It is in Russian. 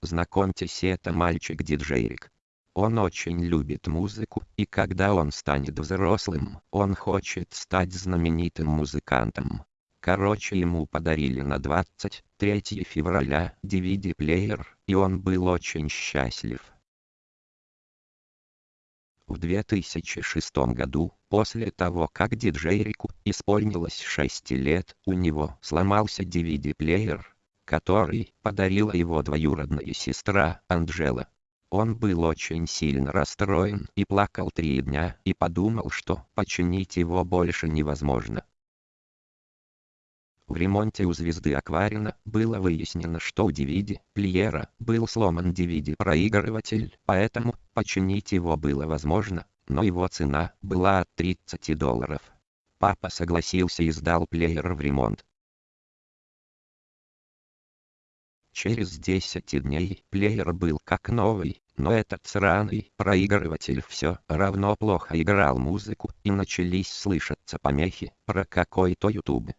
Знакомьтесь это мальчик-диджейрик. Он очень любит музыку, и когда он станет взрослым, он хочет стать знаменитым музыкантом. Короче ему подарили на 23 февраля DVD-плеер, и он был очень счастлив. В 2006 году, после того как диджейрику исполнилось 6 лет, у него сломался DVD-плеер, который подарила его двоюродная сестра Анджела. Он был очень сильно расстроен и плакал три дня и подумал, что починить его больше невозможно. В ремонте у звезды Акварина было выяснено, что у DVD плеера был сломан DVD-проигрыватель, поэтому починить его было возможно, но его цена была от 30 долларов. Папа согласился и сдал плеер в ремонт. Через 10 дней плеер был как новый, но этот сраный проигрыватель все равно плохо играл музыку и начались слышаться помехи про какой-то YouTube.